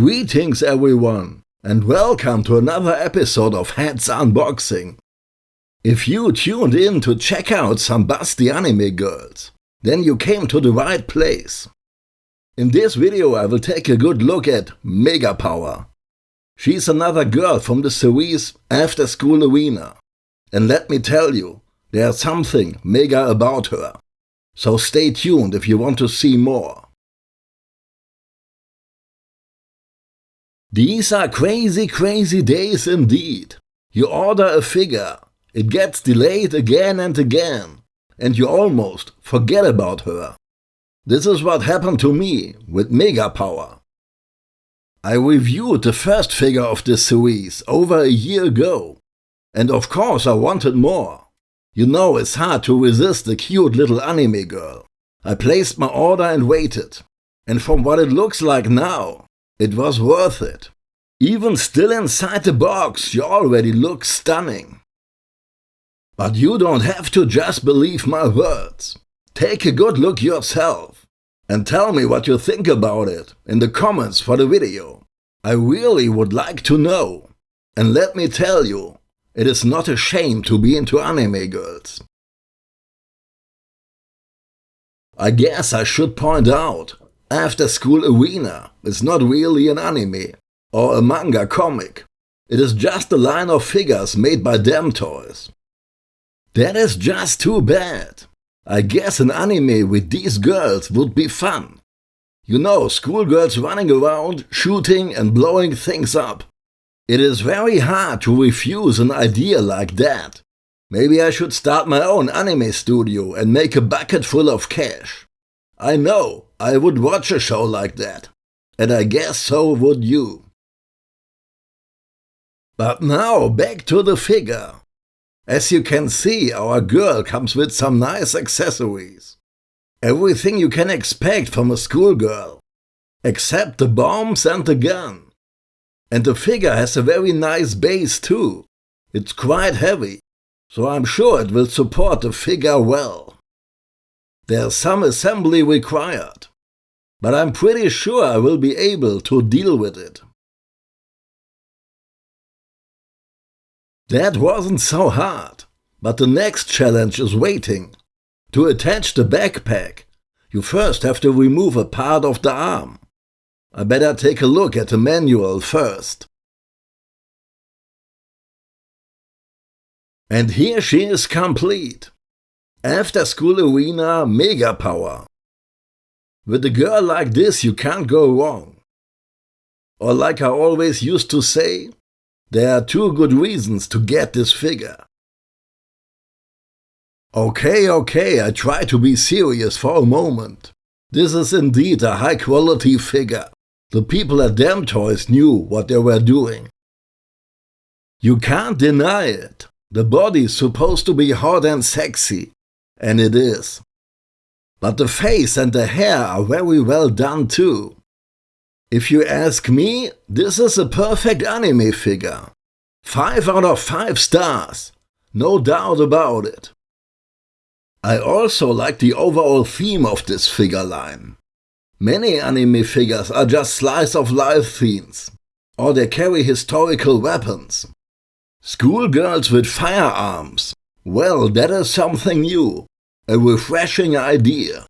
Greetings everyone, and welcome to another episode of Heads Unboxing. If you tuned in to check out some busty anime girls, then you came to the right place. In this video I will take a good look at Mega Power. She's another girl from the series After School Arena. And let me tell you, there's something mega about her. So stay tuned if you want to see more. These are crazy, crazy days indeed. You order a figure, it gets delayed again and again, and you almost forget about her. This is what happened to me with Mega Power. I reviewed the first figure of this series over a year ago, and of course I wanted more. You know it's hard to resist a cute little anime girl. I placed my order and waited, and from what it looks like now, it was worth it. Even still inside the box, you already look stunning. But you don't have to just believe my words. Take a good look yourself and tell me what you think about it in the comments for the video. I really would like to know. And let me tell you, it is not a shame to be into anime girls. I guess I should point out after School Arena is not really an anime or a manga comic. It is just a line of figures made by DAMTOYS. That is just too bad. I guess an anime with these girls would be fun. You know, schoolgirls running around, shooting and blowing things up. It is very hard to refuse an idea like that. Maybe I should start my own anime studio and make a bucket full of cash. I know, I would watch a show like that. And I guess so would you. But now back to the figure. As you can see, our girl comes with some nice accessories. Everything you can expect from a schoolgirl. Except the bombs and the gun. And the figure has a very nice base too. It's quite heavy, so I'm sure it will support the figure well. There's some assembly required, but I'm pretty sure I will be able to deal with it. That wasn't so hard, but the next challenge is waiting. To attach the backpack, you first have to remove a part of the arm. I better take a look at the manual first. And here she is complete. After School Arena Mega Power. With a girl like this you can't go wrong. Or like I always used to say, there are two good reasons to get this figure. Okay, okay, I try to be serious for a moment. This is indeed a high quality figure. The people at DAMTOYS knew what they were doing. You can't deny it. The body is supposed to be hot and sexy, and it is. But the face and the hair are very well done too. If you ask me, this is a perfect anime figure. 5 out of 5 stars, no doubt about it. I also like the overall theme of this figure line. Many anime figures are just slice of life themes, or they carry historical weapons. Schoolgirls with firearms, well that is something new, a refreshing idea.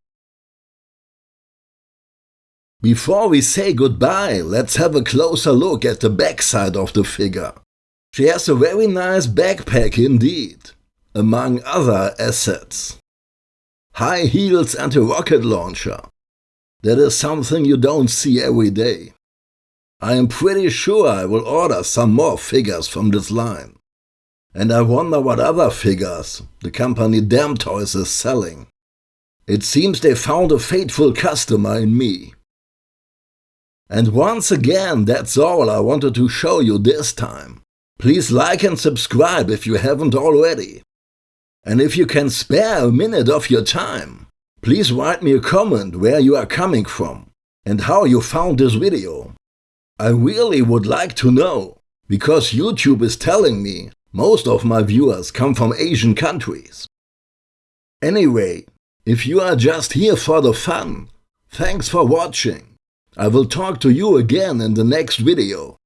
Before we say goodbye, let's have a closer look at the backside of the figure. She has a very nice backpack indeed, among other assets. High heels and a rocket launcher. That is something you don't see every day. I am pretty sure I will order some more figures from this line. And I wonder what other figures the company DAMTOYS is selling. It seems they found a faithful customer in me. And once again, that's all I wanted to show you this time. Please like and subscribe if you haven't already. And if you can spare a minute of your time, please write me a comment where you are coming from and how you found this video. I really would like to know, because YouTube is telling me most of my viewers come from Asian countries. Anyway, if you are just here for the fun, thanks for watching. I will talk to you again in the next video.